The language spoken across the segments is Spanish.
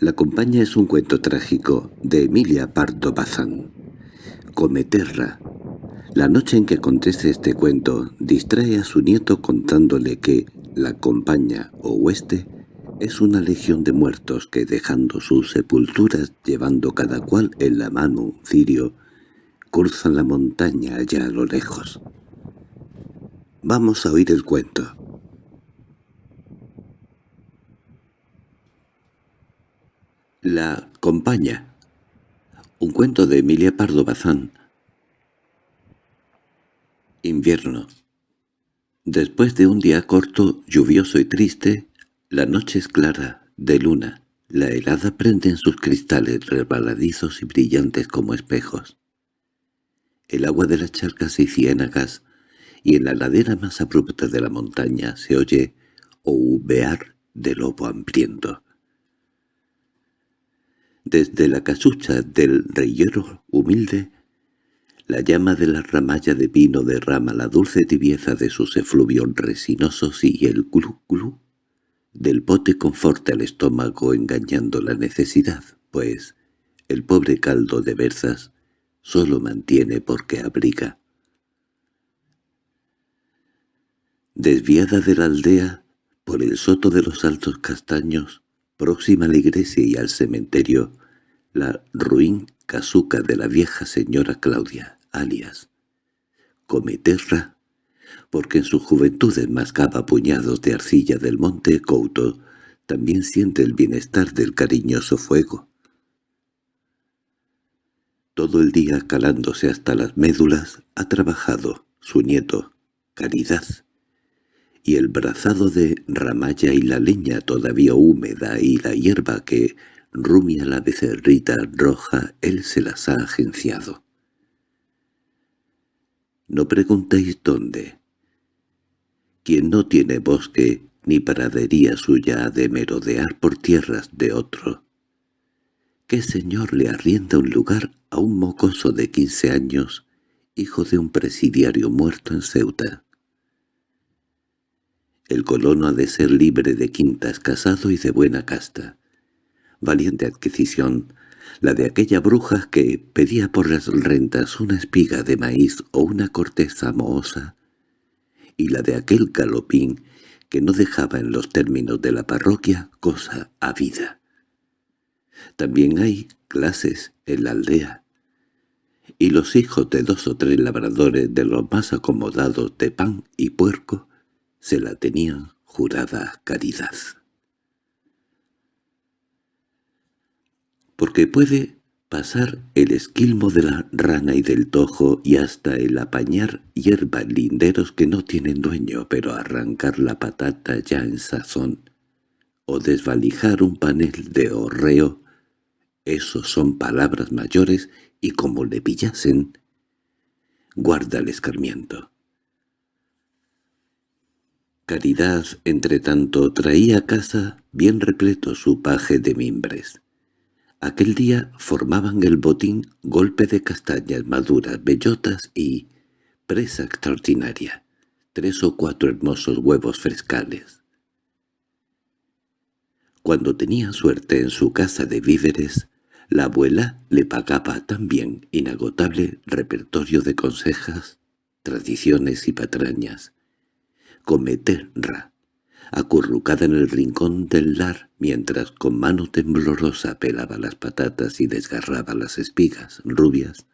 La compañía es un cuento trágico de Emilia Pardo Bazán. Cometerra. La noche en que conteste este cuento distrae a su nieto contándole que la compañía o hueste es una legión de muertos que dejando sus sepulturas llevando cada cual en la mano un cirio, cruzan la montaña allá a lo lejos. Vamos a oír el cuento. La compañía. Un cuento de Emilia Pardo Bazán. Invierno. Después de un día corto, lluvioso y triste, la noche es clara, de luna. La helada prende en sus cristales resbaladizos y brillantes como espejos. El agua de las charcas y ciénagas, y en la ladera más abrupta de la montaña se oye ouvear de lobo hambriento. Desde la casucha del reyero humilde, la llama de la ramalla de pino derrama la dulce tibieza de sus efluvios resinosos y el glu glu del pote conforta el estómago engañando la necesidad, pues el pobre caldo de berzas solo mantiene porque abriga. Desviada de la aldea, por el soto de los altos castaños, próxima a la iglesia y al cementerio, la ruin casuca de la vieja señora Claudia, alias Cometerra, porque en su juventud enmascaba puñados de arcilla del monte Couto, también siente el bienestar del cariñoso fuego. Todo el día calándose hasta las médulas ha trabajado su nieto, Caridad, y el brazado de ramalla y la leña todavía húmeda y la hierba que rumia la becerrita roja él se las ha agenciado. No preguntéis dónde. Quien no tiene bosque ni pradería suya ha de merodear por tierras de otro. ¿Qué señor le arrienda un lugar a un mocoso de quince años, hijo de un presidiario muerto en Ceuta? El colono ha de ser libre de quintas, casado y de buena casta. Valiente adquisición, la de aquella bruja que pedía por las rentas una espiga de maíz o una corteza mohosa, y la de aquel galopín que no dejaba en los términos de la parroquia cosa a vida. También hay clases en la aldea, y los hijos de dos o tres labradores de los más acomodados de pan y puerco se la tenían jurada caridad. Porque puede pasar el esquilmo de la rana y del tojo y hasta el apañar hierba linderos que no tienen dueño, pero arrancar la patata ya en sazón, o desvalijar un panel de horreo, esos son palabras mayores y como le pillasen, guarda el escarmiento. Caridad, entre tanto, traía a casa bien repleto su paje de mimbres. Aquel día formaban el botín golpe de castañas maduras, bellotas y presa extraordinaria, tres o cuatro hermosos huevos frescales. Cuando tenía suerte en su casa de víveres, la abuela le pagaba también inagotable repertorio de consejas, tradiciones y patrañas, cometerra, acurrucada en el rincón del lar, mientras con mano temblorosa pelaba las patatas y desgarraba las espigas rubias,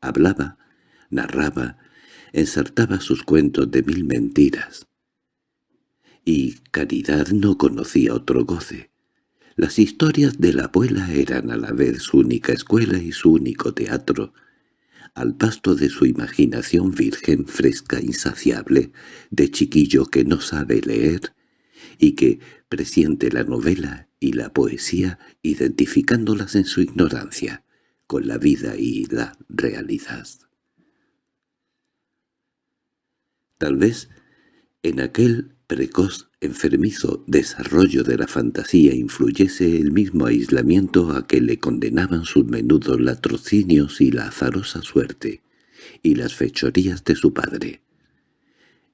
hablaba, narraba, ensartaba sus cuentos de mil mentiras. Y Caridad no conocía otro goce. Las historias de la abuela eran a la vez su única escuela y su único teatro, al pasto de su imaginación virgen fresca insaciable, de chiquillo que no sabe leer y que presiente la novela y la poesía identificándolas en su ignorancia con la vida y la realidad. Tal vez en aquel precoz, enfermizo desarrollo de la fantasía influyese el mismo aislamiento a que le condenaban sus menudos latrocinios y la azarosa suerte, y las fechorías de su padre.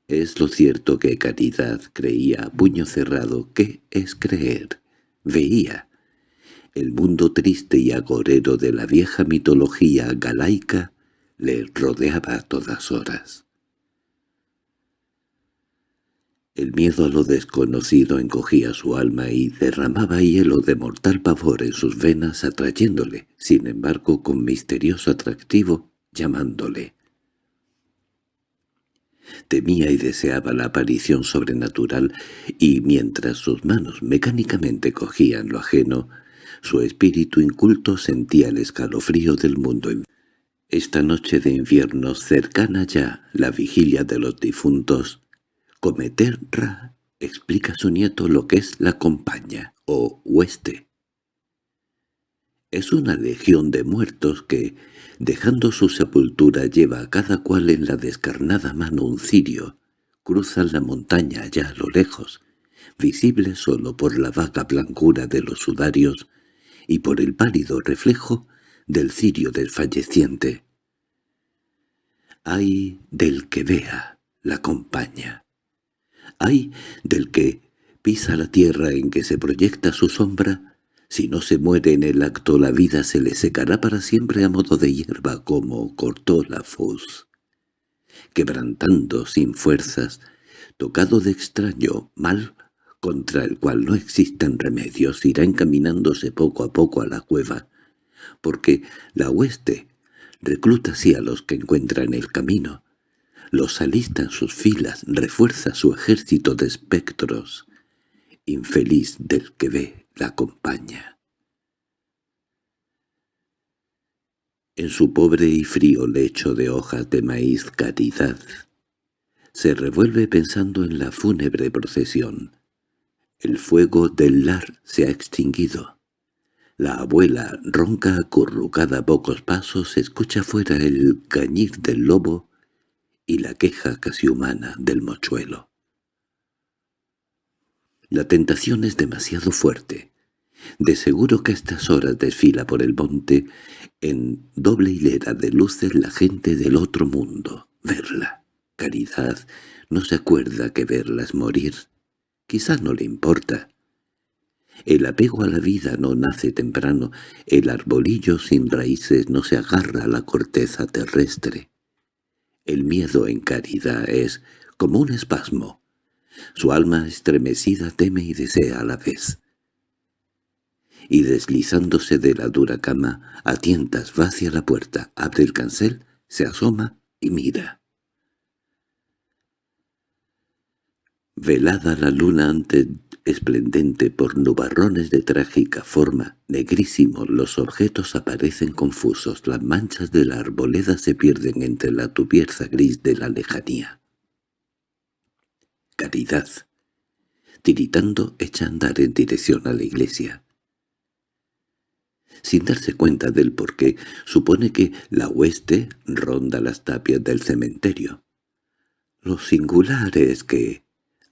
Es lo cierto que Caridad creía a puño cerrado que es creer, veía, El mundo triste y agorero de la vieja mitología galaica le rodeaba a todas horas. El miedo a lo desconocido encogía su alma y derramaba hielo de mortal pavor en sus venas atrayéndole, sin embargo con misterioso atractivo, llamándole. Temía y deseaba la aparición sobrenatural, y mientras sus manos mecánicamente cogían lo ajeno, su espíritu inculto sentía el escalofrío del mundo. Esta noche de invierno, cercana ya la vigilia de los difuntos, Cometerra explica a su nieto lo que es la compañía, o hueste. Es una legión de muertos que, dejando su sepultura, lleva a cada cual en la descarnada mano un cirio, cruzan la montaña allá a lo lejos, visible solo por la vaga blancura de los sudarios y por el pálido reflejo del cirio desfalleciente. Hay del que vea la compañía. Hay del que pisa la tierra en que se proyecta su sombra, si no se muere en el acto la vida se le secará para siempre a modo de hierba como cortó la fus. Quebrantando sin fuerzas, tocado de extraño mal contra el cual no existen remedios, irá encaminándose poco a poco a la cueva, porque la hueste recluta así a los que encuentra en el camino, los alista en sus filas, refuerza su ejército de espectros. Infeliz del que ve la acompaña. En su pobre y frío lecho de hojas de maíz caridad, se revuelve pensando en la fúnebre procesión. El fuego del lar se ha extinguido. La abuela, ronca acurrucada a pocos pasos, escucha fuera el cañir del lobo y la queja casi humana del mochuelo. La tentación es demasiado fuerte. De seguro que a estas horas desfila por el monte en doble hilera de luces la gente del otro mundo. Verla. Caridad no se acuerda que verla es morir. Quizá no le importa. El apego a la vida no nace temprano, el arbolillo sin raíces no se agarra a la corteza terrestre. El miedo en caridad es como un espasmo. Su alma estremecida teme y desea a la vez. Y deslizándose de la dura cama, a tientas va hacia la puerta, abre el cancel, se asoma y mira. Velada la luna ante esplendente por nubarrones de trágica forma, negrísimos los objetos aparecen confusos, las manchas de la arboleda se pierden entre la tubierza gris de la lejanía. Caridad, tiritando, echa a andar en dirección a la iglesia. Sin darse cuenta del porqué, supone que la hueste ronda las tapias del cementerio. Lo singular es que,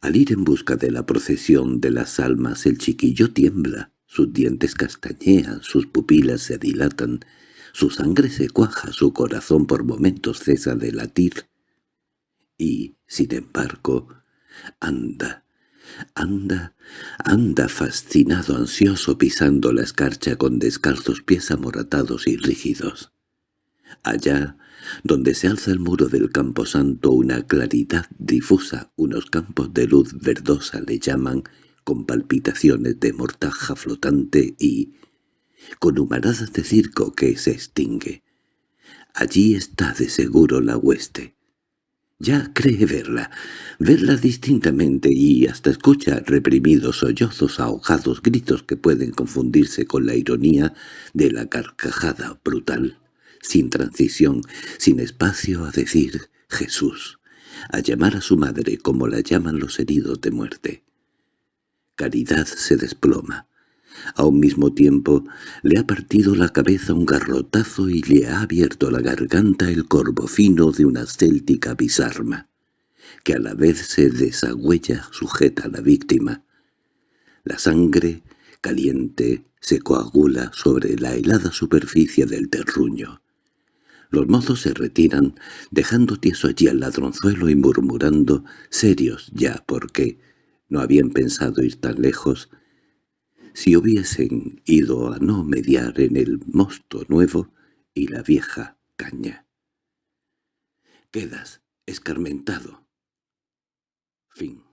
al ir en busca de la procesión de las almas el chiquillo tiembla, sus dientes castañean, sus pupilas se dilatan, su sangre se cuaja, su corazón por momentos cesa de latir. Y, sin embargo, anda, anda, anda fascinado, ansioso, pisando la escarcha con descalzos pies amoratados y rígidos. Allá, donde se alza el muro del camposanto una claridad difusa, unos campos de luz verdosa le llaman, con palpitaciones de mortaja flotante y con humaradas de circo que se extingue. Allí está de seguro la hueste. Ya cree verla, verla distintamente y hasta escucha reprimidos sollozos, ahogados gritos que pueden confundirse con la ironía de la carcajada brutal sin transición, sin espacio a decir Jesús, a llamar a su madre como la llaman los heridos de muerte. Caridad se desploma. A un mismo tiempo le ha partido la cabeza un garrotazo y le ha abierto la garganta el corvo fino de una céltica bisarma, que a la vez se desagüella sujeta a la víctima. La sangre, caliente, se coagula sobre la helada superficie del terruño. Los mozos se retiran, dejando tieso allí al ladronzuelo y murmurando, serios ya porque no habían pensado ir tan lejos, si hubiesen ido a no mediar en el mosto nuevo y la vieja caña. Quedas escarmentado. Fin.